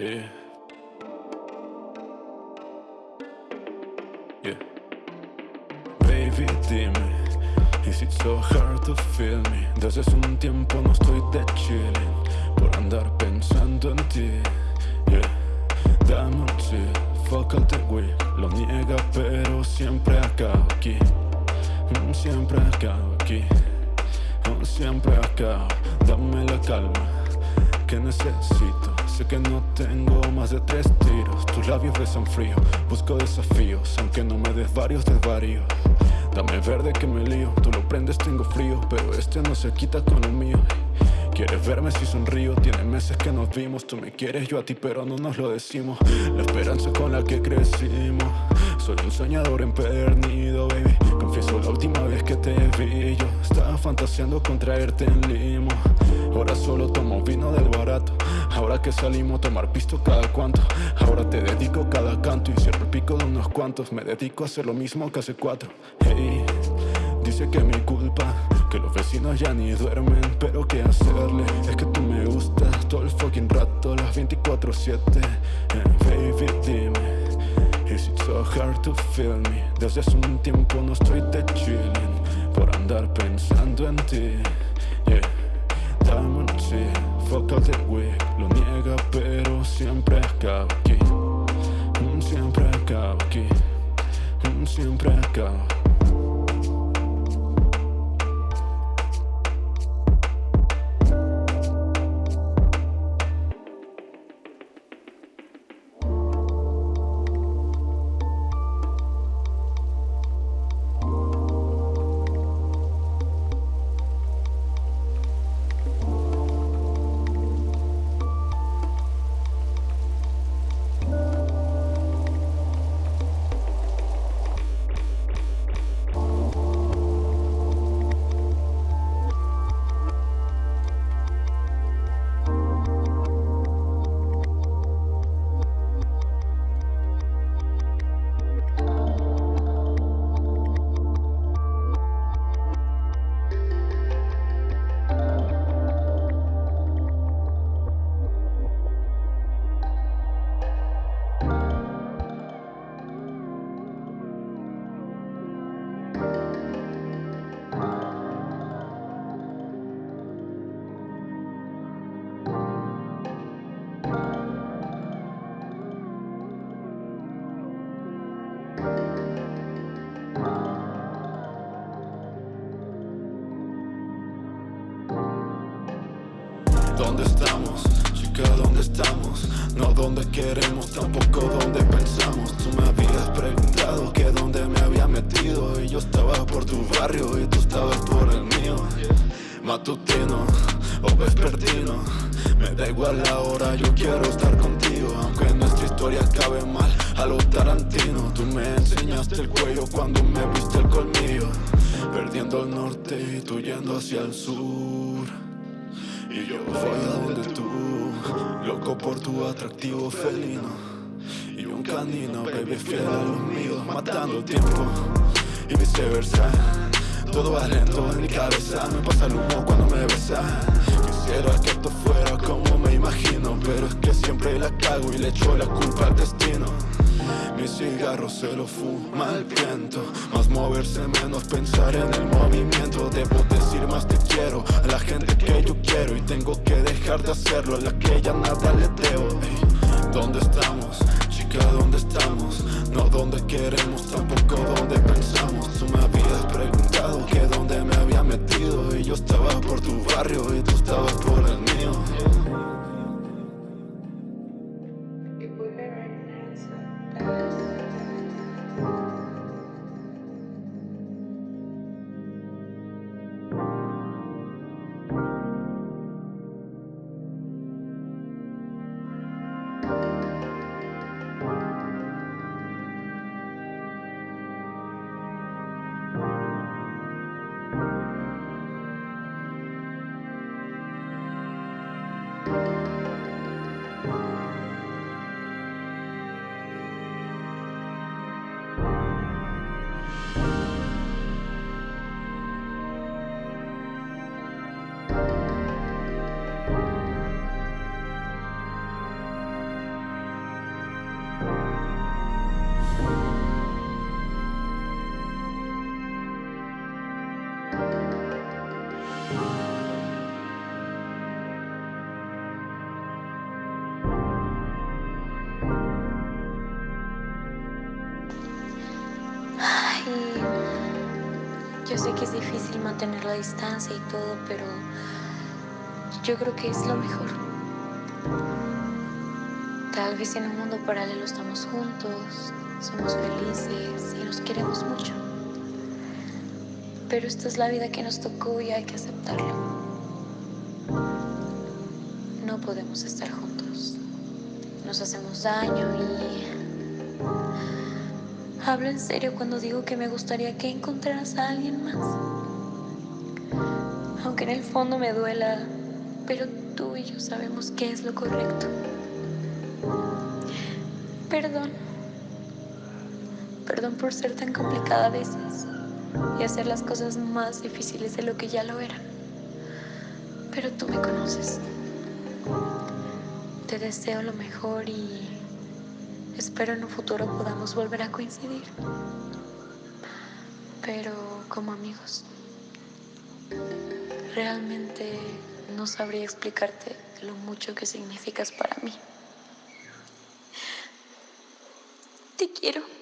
Baby, dime, is it so hard to feel me? Desde hace un tiempo no estoy de chilling por andar pensando en ti. Yeah. Dame un chill, fuck all the. Lo niega, pero siempre acabo aquí. Mm, Siempre acabo aquí. Oh, Siempre acabo. Dame la calma que necesito Sé que no tengo más de tres tiros. Tus labios besan frío. Busco desafíos Aunque no me des varios desvaríos. Dame verde que me lío. Tú lo prendes, tengo frío Pero este no se quita con el mío. Quieres verme si sonrío. Tiene meses que nos vimos. Tú me quieres, yo a ti pero no nos lo decimos. La esperanza con la que crecimos. Soy un soñador empedernido, baby la última vez que te vi Yo estaba fantaseando con traerte en limo. Ahora solo tomo vino del barato. Ahora que salimos a tomar pisto cada cuanto Ahora te dedico cada canto Y cierro el pico de unos cuantos. Me dedico a hacer lo mismo que hace cuatro. Hey, dice que mi culpa Que los vecinos ya ni duermen. Pero qué hacerle Es que tú me gustas todo el fucking rato Las 24-7 Eh, Baby, so hard to feel me? Desde hace un tiempo no estoy de chilling Por andar pensando en ti Yeah. Dame un chill, fuck all the week Lo niega pero siempre acabo aquí. Mm, Siempre acabo aquí. Mm, Siempre acabo ¿Dónde estamos? Chica, ¿dónde estamos? No donde queremos, tampoco donde pensamos Tú me habías preguntado que dónde me había metido Y yo estaba por tu barrio y tú estabas por el mío Matutino o vespertino Me da igual la hora, yo quiero estar contigo Aunque nuestra historia acabe mal a lo Tarantino Tú me enseñaste el cuello cuando me viste el colmillo Perdiendo el norte y tú yendo hacia el sur. Y yo voy a donde tú, loco por tu atractivo felino. Y un canino, baby, fiel a los míos, matando el tiempo. Y viceversa, todo va lento en mi cabeza. Me pasa el humo cuando me besas Quisiera que esto fuera como me imagino Pero es que siempre la cago y le echo la culpa al destino mi cigarro se lo fuma el viento Más moverse, menos pensar en el movimiento Debo decir más te quiero a la gente que yo quiero Y tengo que dejar de hacerlo a la que ya nada le debo Ey, ¿Dónde estamos? Chica, ¿dónde estamos? No donde queremos, Yo sé que es difícil mantener la distancia y todo, pero yo creo que es lo mejor. Tal vez en un mundo paralelo estamos juntos, somos felices y nos queremos mucho. Pero esta es la vida que nos tocó y hay que aceptarlo. No podemos estar juntos. Nos hacemos daño y... Hablo en serio cuando digo que me gustaría que encontraras a alguien más. Aunque en el fondo me duela, pero tú y yo sabemos qué es lo correcto. Perdón. Perdón por ser tan complicada a veces y hacer las cosas más difíciles de lo que ya lo eran. Pero tú me conoces. Te deseo lo mejor y espero en un futuro podamos volver a coincidir. Pero como amigos, realmente no sabría explicarte lo mucho que significas para mí. Te quiero.